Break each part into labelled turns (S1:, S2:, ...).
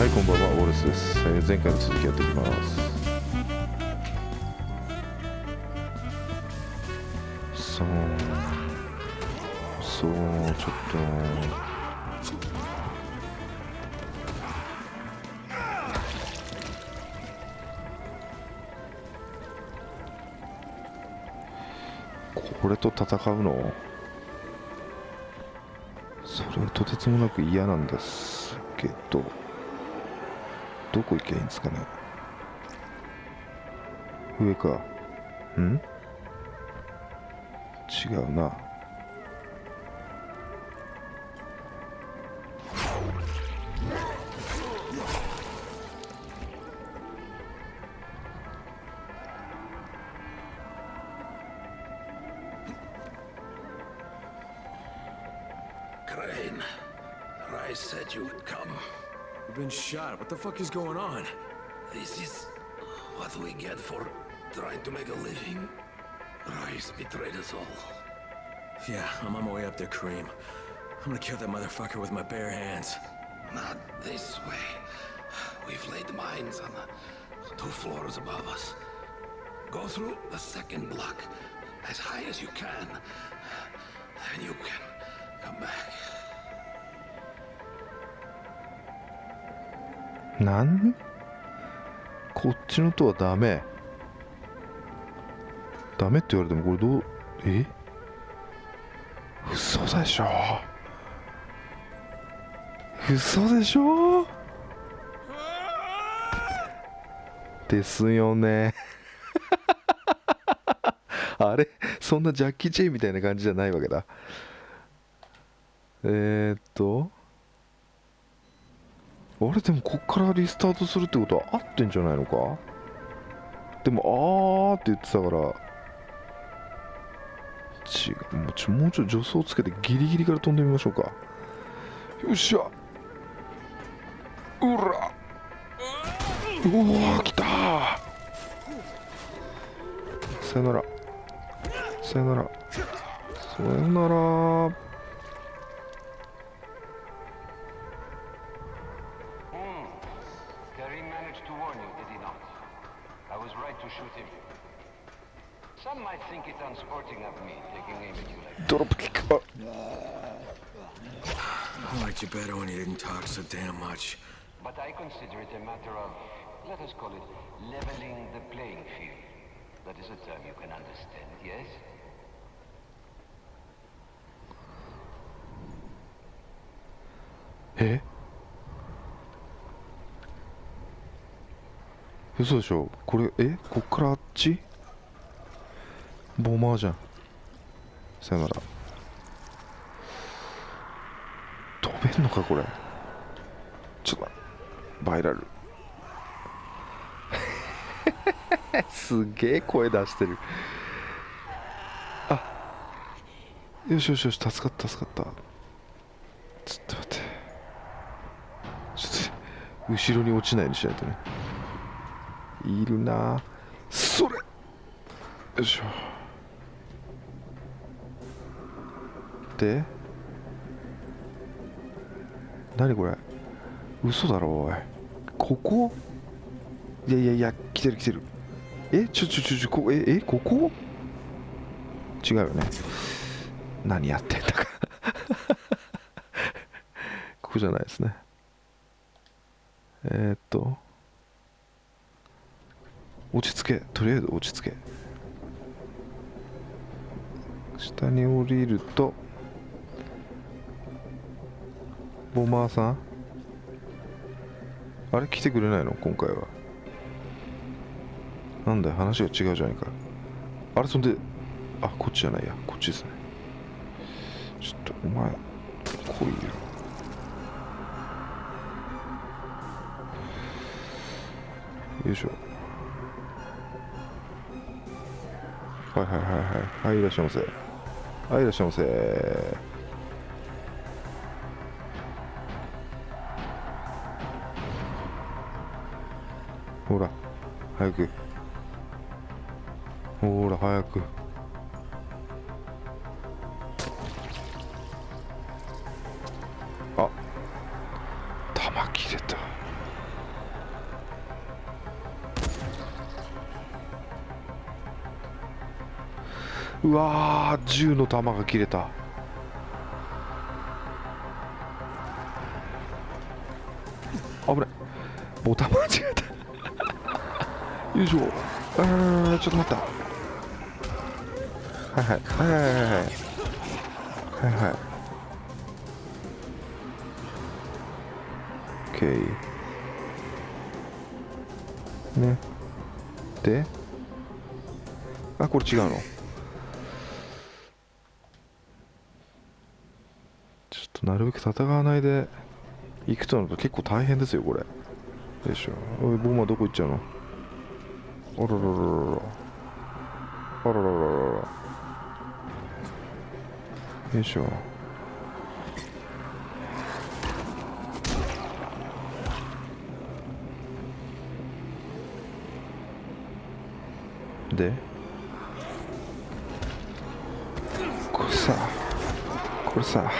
S1: はいこんばんはウォレスです、えー前回の続きやっていきます。そうそうちょっとこれと戦うの？それはとてつもなく嫌なんですけど。どこ行けんすかね？上か。うん？違うな。
S2: クレーン、ライセッジュウッカム。
S3: You've been shot. What the fuck is going on?
S2: This is what we get for trying to make a living. Rice betrayed us all.
S3: Yeah, I'm on my way up there, Kareem. I'm gonna kill that motherfucker with my bare hands.
S2: Not this way. We've laid mines on the two floors above us. Go through the second block as high as you can. And you
S1: 何こっちのとはダメ。ダメって言われてもこれどう？え？嘘でしょ。嘘でしょ。ですよね。あれ？そんなジャッキー・チェイみたいな感じじゃないわけだ。えー、っと？あれでもこっからリスタートするってことは合ってんじゃないのか？でもあーって言ってたから。違う。もうちょもうちょ助走つけてギリギリから飛んでみましょうか。よっしゃ。うら。うわー来た。さよなら。さよなら。さよなら。ックあ
S3: I liked you better when you didn't talk so damn much.
S4: But I consider it a matter of, let us call it, leveling the playing field. That is a term you can understand, yes?
S1: え嘘でしょこれえこっからあっちボマーじゃん。さよなら。飛べんのかこれ。ちょっとバイラル。すげえ声出してる。あよしよしよし助かった助かった。ちょっと待って。ちょっと後ろに落ちないようにしないとね。いるな。それ。よいしょ。で何これ。嘘だろおい。ここ？いやいやいや来てる来てる。えちょちょちょちょこええここ？違うよね。何やってんだか。ここじゃないですね。えー、っと。落ち着け。とりあえず落ち着け。下に降りると。ボマーさん？あれ来てくれないの？今回は。なんだよ話が違うじゃないか。あれそんであこっちじゃないや。こっちですね。ちょっとお前来いよよいしょ。はいはいはいはい。はいいらっしゃいませ。はいいらっしゃいませ。ほら早く。ほら早く。あ弾切れた。うわー銃の弾が切れた。危ない。ボタン間違えた。よいしょ。あーちょっと待った。はいはい。はいはいはいはい。はいはい。OK ね。で？あこれ違うの？ちょっとなるべく戦わないで行くとなると結構大変ですよこれ。よいしょ。おいボマどこ行っちゃうの？あらららららあらららららよいしょでこれさこれさ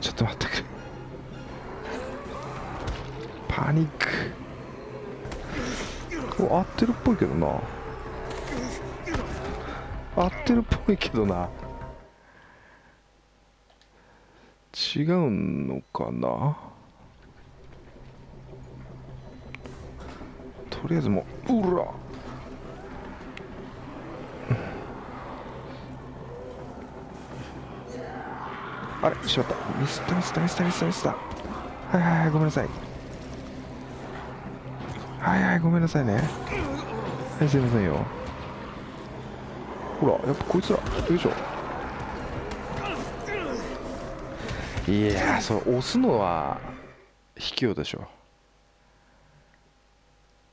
S1: ちょっと待ってくれパニック合ってるっぽいけどな。合ってるっぽいけどな。違うのかな。とりあえずもううら。あれしまった。ミスったミスったミスったミスったミスった。はいはいはいごめんなさい。はいはいごめんなさいね。はいすいませんよ。ほらやっぱこいつらよいしょいやそれ押すのは卑怯でしょ。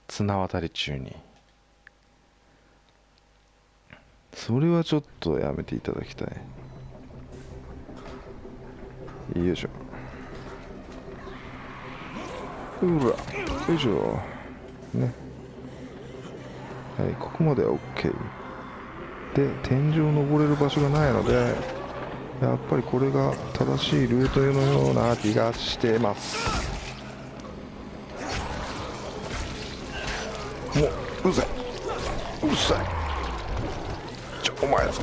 S1: 綱渡り中に。それはちょっとやめていただきたい。よいしょ。うらよいしょ。ね。はいここまでは OK で天井を登れる場所がないのでやっぱりこれが正しいルートのような気がしてます。もううるさい。うるさい。ちょお前さ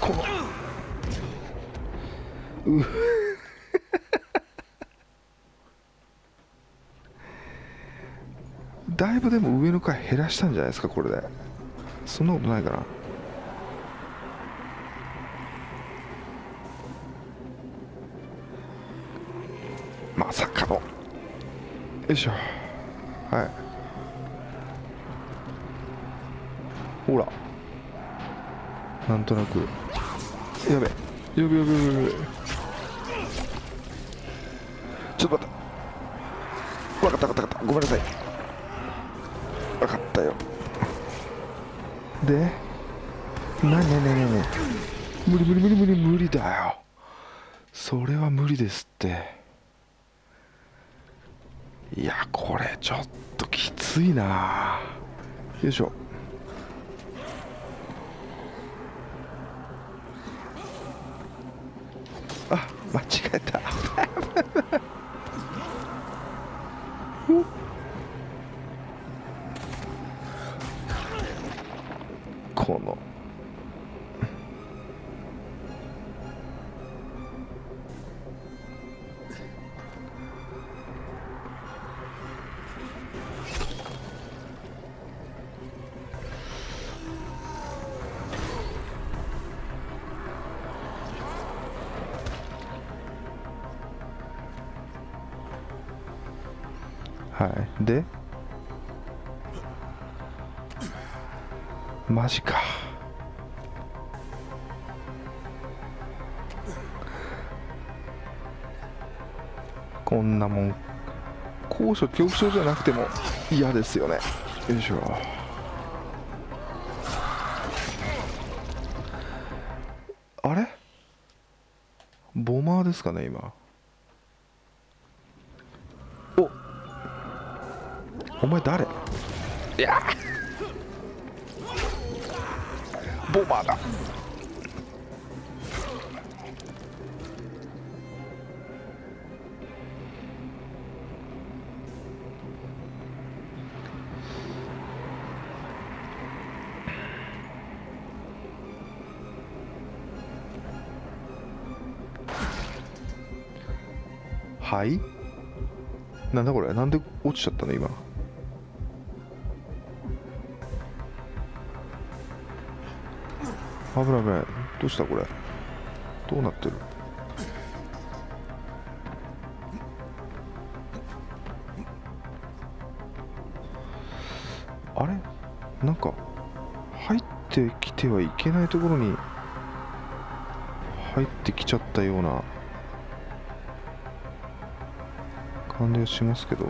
S1: この。うだいぶでも上の階減らしたんじゃないですかこれで。そんなことないかな。まさかの。よいしょ。はい。ほら。なんとなく。やべ。やべやべやべやべ。ちょっと待って。分かった分かった分かった。ごめんなさい。分かったよ。でなになになになに無理無理無理無理無理だよ。それは無理ですって。いやこれちょっときついな。よいしょ。あ間違えた。はい。で？マジか。こんなもん高所恐怖症じゃなくても嫌ですよね。よいしょ。あれ？ボマーですかね今。前誰？いや。ボマーだ。はい？なんだこれ？なんで落ちちゃったの今？危ない危ないどうしたこれ？どうなってる？あれ？なんか入ってきてはいけないところに入ってきちゃったような感じがしますけど。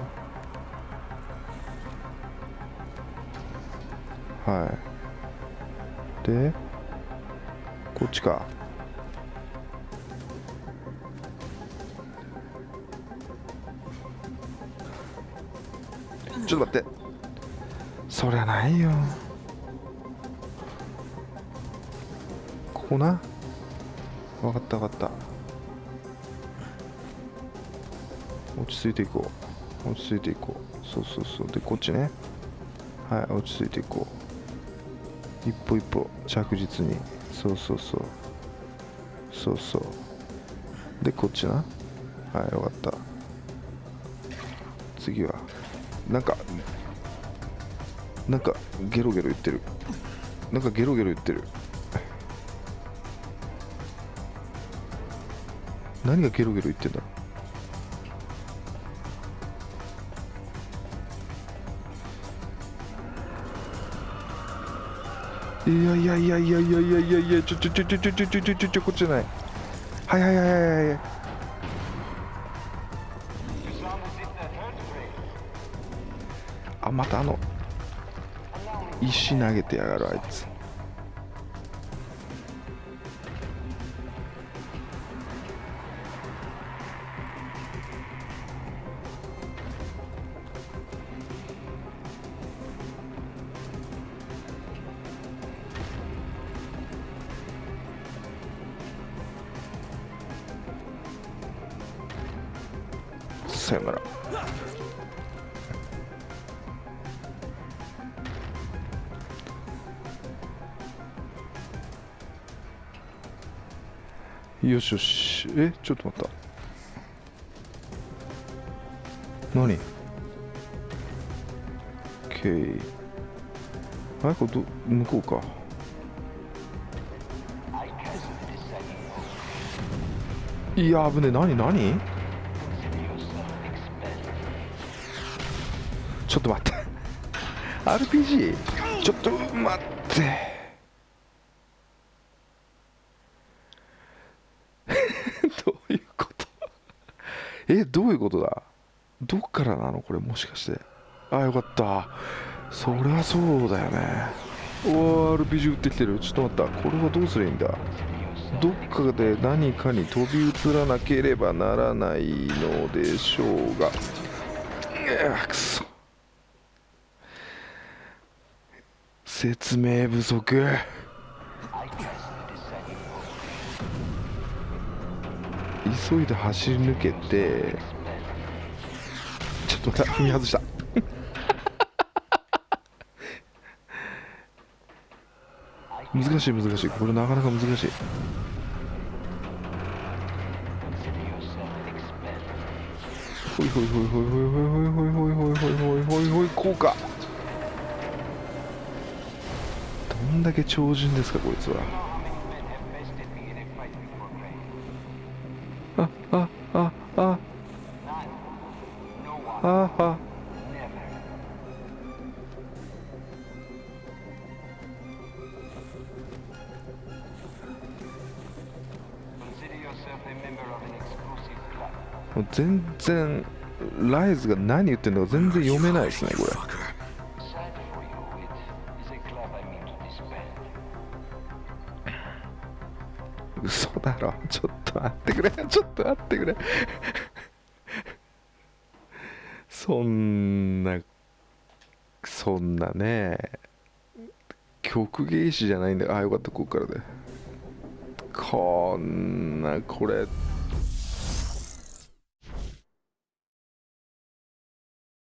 S1: はい。で？こっちか。ちょっと待って。そりゃないよ。ここな。分かった分かった。落ち着いていこう。落ち着いていこう。そうそうそう。でこっちね。はい落ち着いていこう。一歩一歩着実に。そうそうそう。そうそう。でこっちな。はい分かった。次は。なんかなんかゲロゲロ言ってる。なんかゲロゲロ言ってる。何がゲロゲロ言ってんだろいやいやいやいやいやいやいやいやちょちょちょちょちょちょちょちょちょちょこっちじゃない。はいはいはいはいはい。あまたあの石投げてやがるあいつ。よしよし。えちょっと待った。何 ?OK あれ？これど向こうか。いや危ねえ。何？何？ちょっと待って。RPG ちょっと待ってどういうことえどういうことだ？どっからなのこれもしかして？あよかった。そりゃそうだよね。おー RPG 撃ってきてる。ちょっと待った。これはどうすりゃいいんだ？どっかで何かに飛び移らなければならないのでしょうが。うくそ。説明不足。急いで走り抜けてちょっと待って踏み外した。難しい難しい。これなかなか難しい。ほいほいほいほいほいほいほいほいほいほいほいほいほいほいこうかどんだけ超人ですかこいつはあ、あ、あ。あ、
S4: は。
S1: もう全然ライズが何言ってるのか全然読めないですねこれ。嘘だろ。ちょっと待ってくれ。ちょっと待ってくれ。そんなそんなね曲芸師じゃないんだ。あよかったここからで。こんなこれ。